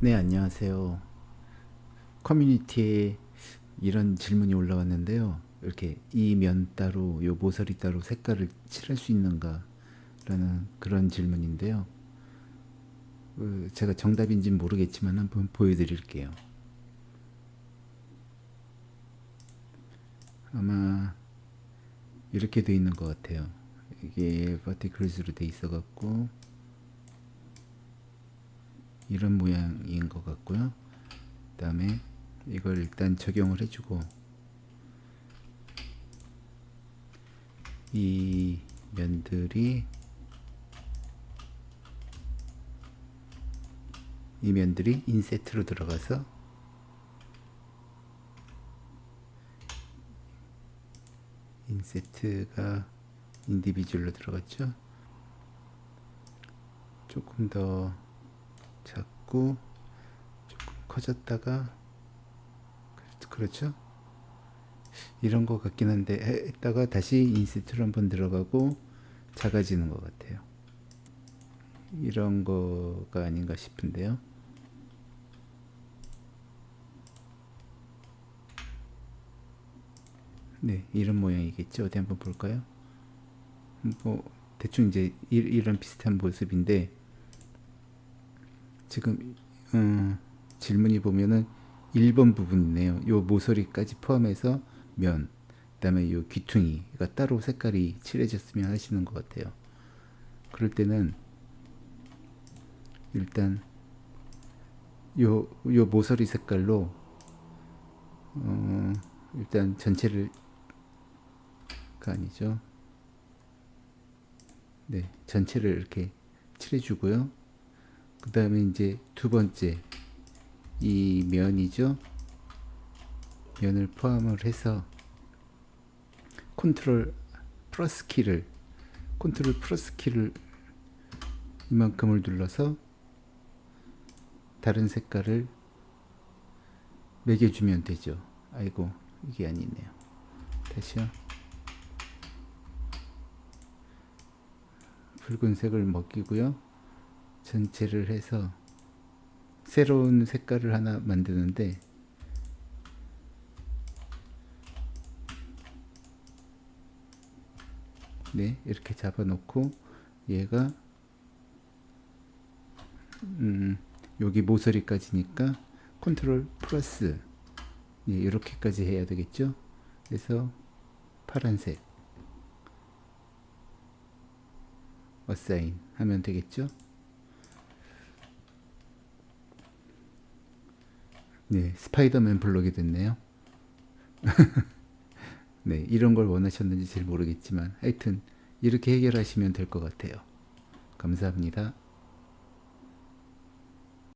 네, 안녕하세요. 커뮤니티에 이런 질문이 올라왔는데요. 이렇게 이 면 따로, 요 모서리 따로 색깔을 칠할 수 있는가? 라는 그런 질문인데요. 그 제가 정답인지는 모르겠지만 한번 보여드릴게요. 아마 이렇게 돼 있는 것 같아요. 이게 파티클스로 돼 있어 갖고 이런 모양인 것 같고요. 그 다음에 이걸 일단 적용을 해주고 이 면들이 이 면들이 인세트로 들어가서 인세트가 인디비주얼로 들어갔죠. 조금 더 작고 조금 커졌다가 그렇죠? 이런 것 같긴 한데 했다가 다시 인스트로 한번 들어가고 작아지는 것 같아요. 이런 거가 아닌가 싶은데요. 네 이런 모양이겠죠? 어디 한번 볼까요? 뭐 대충 이제 이 런 비슷한 모습인데 지금 음, 질문이 보면은 1번 부분이네요. 요 모서리까지 포함해서 면, 그 다음에 요 귀퉁이가 따로 색깔이 칠해졌으면 하시는 것 같아요. 그럴 때는 일단 요, 요 모서리 색깔로 어, 일단 전체를 가 아니죠. 네, 전체를 이렇게 칠해주고요. 그 다음에 이제 두 번째 이 면이죠. 면을 포함을 해서 컨트롤 플러스 키를 컨트롤 플러스 키를 이만큼을 눌러서 다른 색깔을 매겨주면 되죠. 아이고 이게 아니네요. 다시요. 붉은색을 먹이고요 전체를 해서 새로운 색깔을 하나 만드는데 네 이렇게 잡아 놓고 얘가 음 여기 모서리까지니까 컨트롤 플러스. 예, 이렇게까지 해야 되겠죠? 그래서 파란색. assign 하면 되겠죠 네, 스파이더맨 블록이 됐네요. 네, 이런 걸 원하셨는지 잘 모르겠지만 하여튼 이렇게 해결하시면 될 것 같아요. 감사합니다.